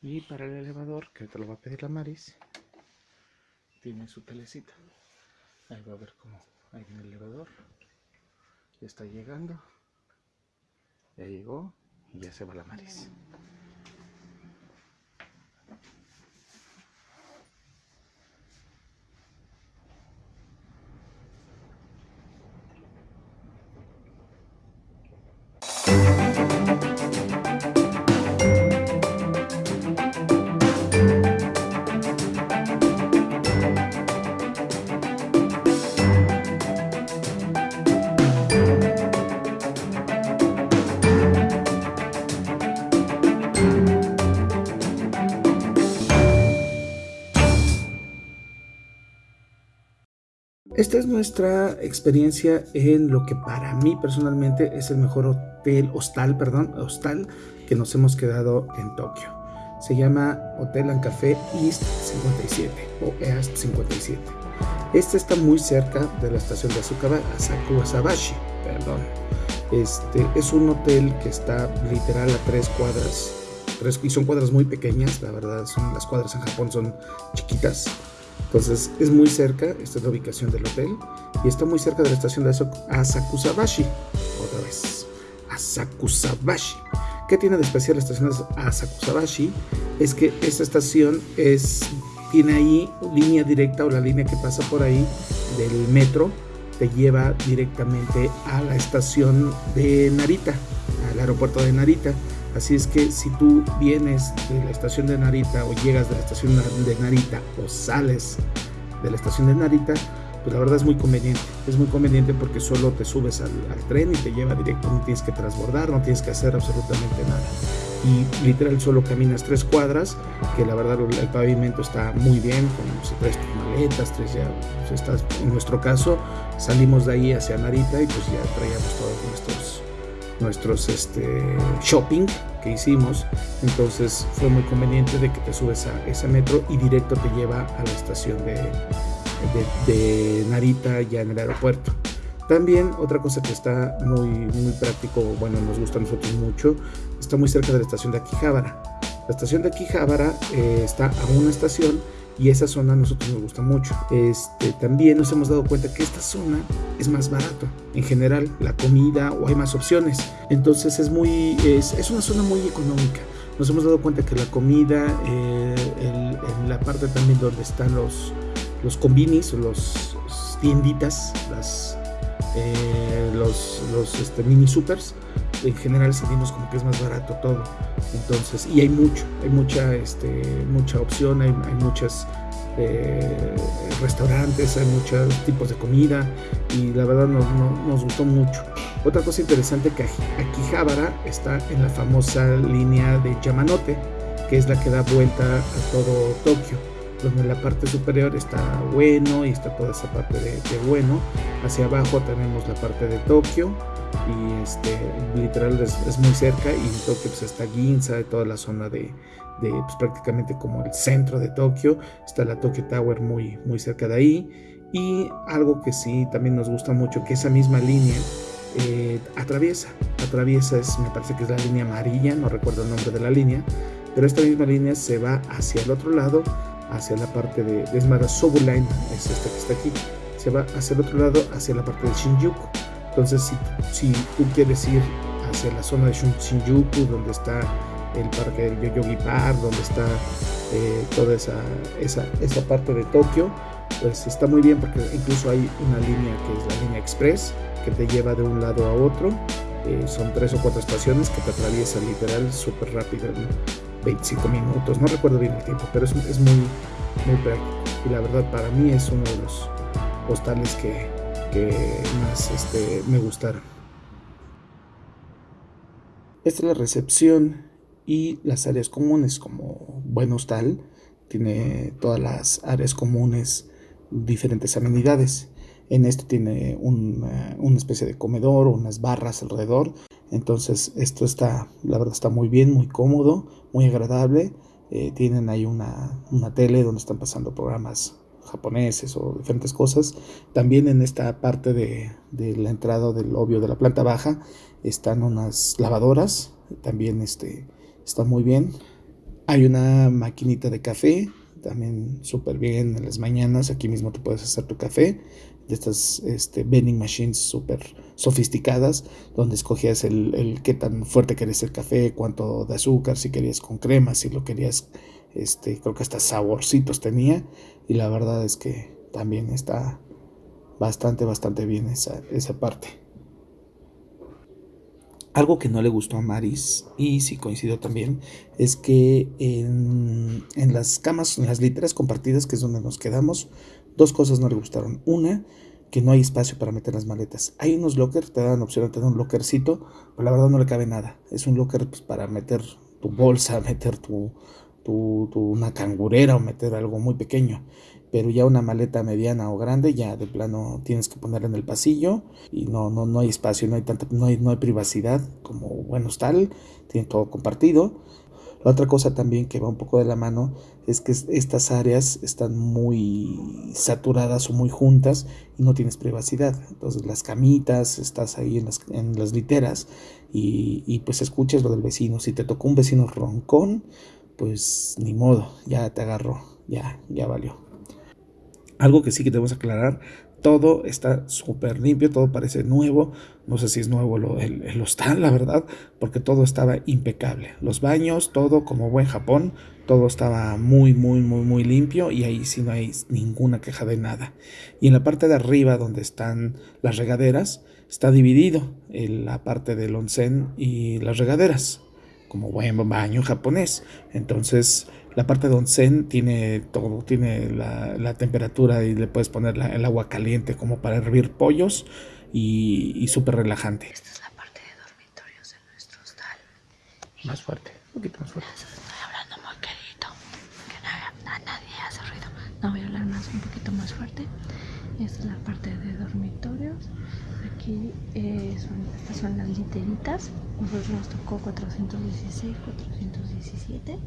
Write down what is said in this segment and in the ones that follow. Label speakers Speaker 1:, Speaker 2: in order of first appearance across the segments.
Speaker 1: Y para el elevador, que te lo va a pedir la Maris, tiene su telecita. Ahí va a ver cómo hay en el elevador. Ya está llegando. Ya llegó y ya se va la Maris. Esta es nuestra experiencia en lo que para mí personalmente es el mejor hotel, hostal, perdón, hostal que nos hemos quedado en Tokio. Se llama Hotel and Café East 57 o East 57. Este está muy cerca de la estación de Asakusabashi, perdón. Este es un hotel que está literal a tres cuadras, tres, y son cuadras muy pequeñas, la verdad, son las cuadras en Japón son chiquitas entonces es muy cerca, esta es la ubicación del hotel, y está muy cerca de la estación de Asakusabashi. Otra vez, Asakusabashi. ¿Qué tiene de especial la estación de Asakusabashi? Es que esta estación es, tiene ahí línea directa o la línea que pasa por ahí del metro te lleva directamente a la estación de Narita, al aeropuerto de Narita. Así es que si tú vienes de la estación de Narita o llegas de la estación de Narita o sales de la estación de Narita, pues la verdad es muy conveniente. Es muy conveniente porque solo te subes al, tren y te lleva directo, no tienes que transbordar, no tienes que hacer absolutamente nada. Y literal solo caminas tres cuadras, que la verdad el pavimento está muy bien, con traes tus maletas, tres ya, pues estás, en nuestro caso salimos de ahí hacia Narita y pues ya traíamos todos nuestros nuestros este, shopping que hicimos. Entonces fue muy conveniente de que te subes a ese metro y directo te lleva a la estación de, de, Narita ya en el aeropuerto. También otra cosa que está muy, muy práctico, bueno, nos gusta a nosotros mucho, está muy cerca de la estación de Akihabara. La estación de Akihabara eh, está a una estación y esa zona a nosotros nos gusta mucho. Este, también nos hemos dado cuenta que esta zona es más barato en general, la comida o hay más opciones. Entonces es, muy, es, es una zona muy económica. Nos hemos dado cuenta que la comida, eh, en la parte también donde están los, los combinis, los tienditas, las, eh, los, los este, mini supers, en general sentimos como que es más barato todo. Entonces, y hay mucho, hay mucha, este, mucha opción, hay, hay muchos eh, restaurantes, hay muchos tipos de comida y la verdad nos, nos, gustó mucho. Otra cosa interesante que Akihabara está en la famosa línea de Yamanote, que es la que da vuelta a todo Tokio donde la parte superior está bueno y está toda esa parte de, de bueno. Hacia abajo tenemos la parte de Tokio y este literal es, muy cerca y Tokio pues está Ginza, toda la zona de, pues, prácticamente como el centro de Tokio, está la Tokyo Tower muy, muy cerca de ahí. Y algo que sí también nos gusta mucho que esa misma línea eh, atraviesa, atraviesa es, me parece que es la línea amarilla, no recuerdo el nombre de la línea, pero esta misma línea se va hacia el otro lado, hacia la parte de, es Sobu Line, es esta que está aquí, se va hacia el otro lado, hacia la parte de Shinjuku entonces, si, tú quieres ir hacia la zona de Shinjuku, donde está el parque del Yoyogi Park, donde está eh, toda esa, esa, esa, parte de Tokio, pues está muy bien porque incluso hay una línea que es la línea express que te lleva de un lado a otro. Eh, son tres o cuatro estaciones que te atraviesan literal súper rápido en 25 minutos. No recuerdo bien el tiempo, pero es, es muy, muy práctico. Y la verdad para mí es uno de los postales que, que más este, me gustaron. Esta es la recepción y las áreas comunes como buen hostal. Tiene todas las áreas comunes, diferentes amenidades. En este tiene una, especie de comedor, unas barras alrededor. Entonces esto está, la verdad está muy bien, muy cómodo, muy agradable. Eh, tienen ahí una, una tele donde están pasando programas japoneses o diferentes cosas. También en esta parte de, la entrada del obvio de la planta baja están unas lavadoras, también este, está muy bien. Hay una maquinita de café, también súper bien en las mañanas. Aquí mismo te puedes hacer tu café de estas este, vending machines súper sofisticadas, donde escogías el, el, qué tan fuerte querías el café, cuánto de azúcar, si querías con crema, si lo querías, este, creo que hasta saborcitos tenía. Y la verdad es que también está bastante, bastante bien esa, esa parte. Algo que no le gustó a Maris, y sí coincido también, es que en, en, las camas, en las literas compartidas, que es donde nos quedamos, dos cosas no le gustaron. Una, que no hay espacio para meter las maletas. Hay unos lockers, te dan opción de tener un lockercito, pero la verdad no le cabe nada. Es un locker pues, para meter tu bolsa, meter tu, tu, tu, una cangurera o meter algo muy pequeño pero ya una maleta mediana o grande ya de plano tienes que ponerla en el pasillo y no, no, no hay espacio, no hay, tanta, no, hay, no hay privacidad como bueno tal, tiene todo compartido. La otra cosa también que va un poco de la mano es que estas áreas están muy saturadas o muy juntas y no tienes privacidad. Entonces las camitas, estás ahí en las, en las literas y, y pues escuchas lo del vecino. Si te tocó un vecino roncón, pues ni modo, ya te agarró, ya, ya valió. Algo que sí que debemos aclarar, todo está súper limpio, todo parece nuevo. No sé si es nuevo lo, el, hostal, la verdad, porque todo estaba impecable. Los baños, todo como buen Japón, todo estaba muy, muy, muy, muy limpio y ahí sí no hay ninguna queja de nada. Y en la parte de arriba, donde están las regaderas, está dividido en la parte del onsen y las regaderas, como buen baño japonés. Entonces, la parte de onsen tiene todo, tiene la, temperatura y le puedes poner el agua caliente como para hervir pollos y, y súper relajante.
Speaker 2: Esta es la parte de dormitorios de nuestro hostal.
Speaker 1: Más fuerte, un poquito más fuerte.
Speaker 2: Estoy hablando muy querido, que nada, nadie hace ruido. No voy a hablar más, un poquito más fuerte. Esta es la parte de dormitorios. Aquí eh, son, estas son las literitas. Nosotros nos tocó 416, 417.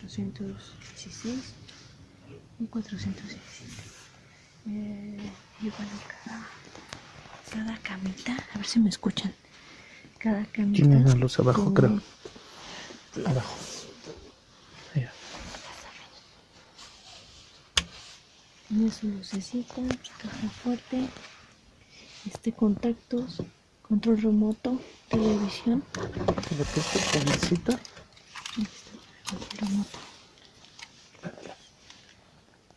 Speaker 2: 416 y 417 eh, igual cada, cada camita a ver si me escuchan cada camita
Speaker 1: tiene una luz abajo creo abajo
Speaker 2: tiene su lucecita caja fuerte este contactos control remoto televisión
Speaker 1: ¿Le puse
Speaker 2: Ahí está, remoto.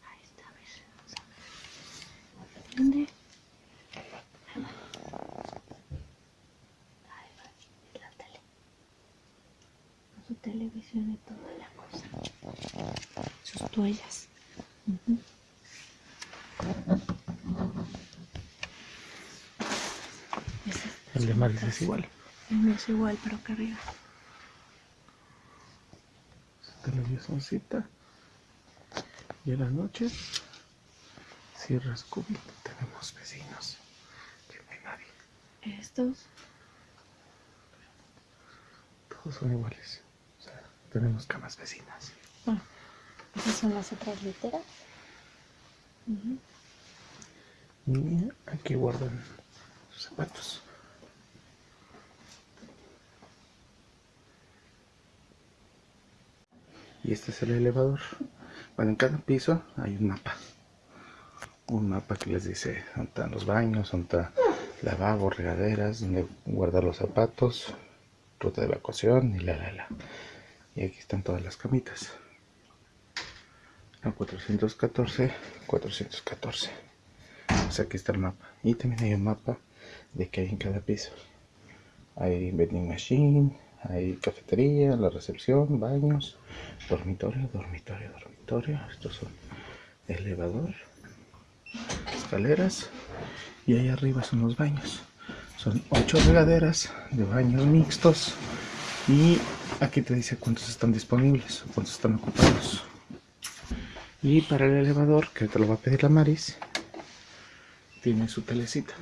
Speaker 2: Ahí está, a ver, vamos a ver. ¿Dónde? Ahí va, la tele. Con su televisión y toda la cosa. Sus toallas. Uh -huh.
Speaker 1: El de Maris es igual.
Speaker 2: El mío es igual, pero acá arriba.
Speaker 1: televisioncita y en las noches cierras cubito. Tenemos vecinos que no hay nadie.
Speaker 2: Estos.
Speaker 1: Todos son iguales. O sea, tenemos camas vecinas.
Speaker 2: Bueno esas son las otras literas. Uh -huh.
Speaker 1: y aquí guardan sus zapatos y este es el elevador bueno en cada piso hay un mapa un mapa que les dice dónde están los baños, dónde está regaderas, donde guardar los zapatos, ruta de evacuación y la la la. Y aquí están todas las camitas. La 414, 414. O sea, aquí está el mapa. Y también hay un mapa de qué hay en cada piso. Hay vending machine, hay cafetería, la recepción, baños, dormitorio, dormitorio, dormitorio. Estos son elevador, escaleras y ahí arriba son los baños. Son ocho regaderas de baños mixtos y aquí te dice cuántos están disponibles cuántos están ocupados. Y para el elevador, que te lo va a pedir la Maris, tiene su telecita.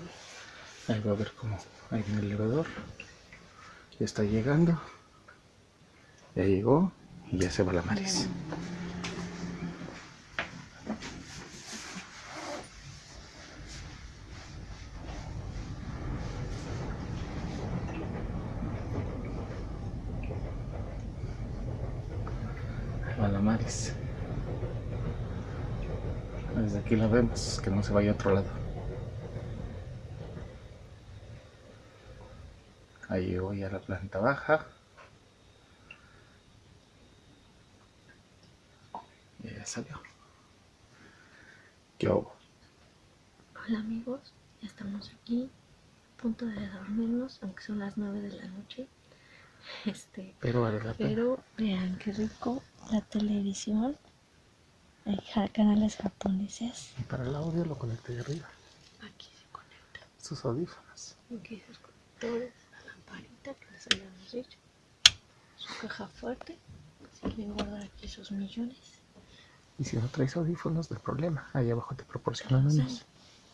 Speaker 1: Ahí va a ver cómo hay el elevador. Ya está llegando. Ya llegó y ya se va la Maris. Malamares. Desde aquí la vemos, que no se vaya a otro lado. Ahí voy a la planta baja. Y ya salió. ¿Qué hago?
Speaker 2: Hola amigos, ya estamos aquí, a punto de dormirnos, aunque son las 9 de la noche. Este,
Speaker 1: pero vale la pena.
Speaker 2: Pero vean qué rico la televisión. Hay canales japoneses.
Speaker 1: Y para el audio lo conecté de arriba.
Speaker 2: Aquí se conecta.
Speaker 1: Sus audífonos.
Speaker 2: Aquí sus conectores, dicho. Su caja fuerte. Si quieren guardar aquí sus millones.
Speaker 1: Y si no traes audífonos, no hay problema. Ahí abajo te proporcionan unos.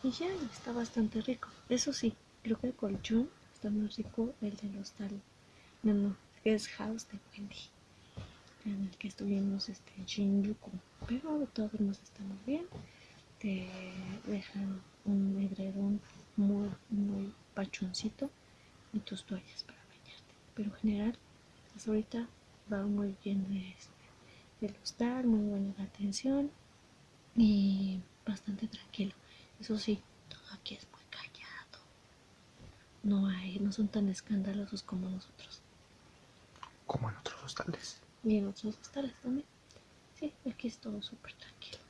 Speaker 2: Y ya está bastante rico. Eso sí, creo que el colchón está más rico el de los tal. No, no, es House de Wendy en el que estuvimos este, en Shinjuku. Pero de todos modos estamos bien. Te dejan un edredón muy, muy pachoncito y tus toallas para. Pero en general, hasta ahorita va muy bien de, del hostal, muy buena la atención y bastante tranquilo. Eso sí, todo aquí es muy callado. No hay, no son tan escandalosos como nosotros.
Speaker 1: Como en otros hostales
Speaker 2: y en otros hostales también. Sí, aquí es todo súper tranquilo.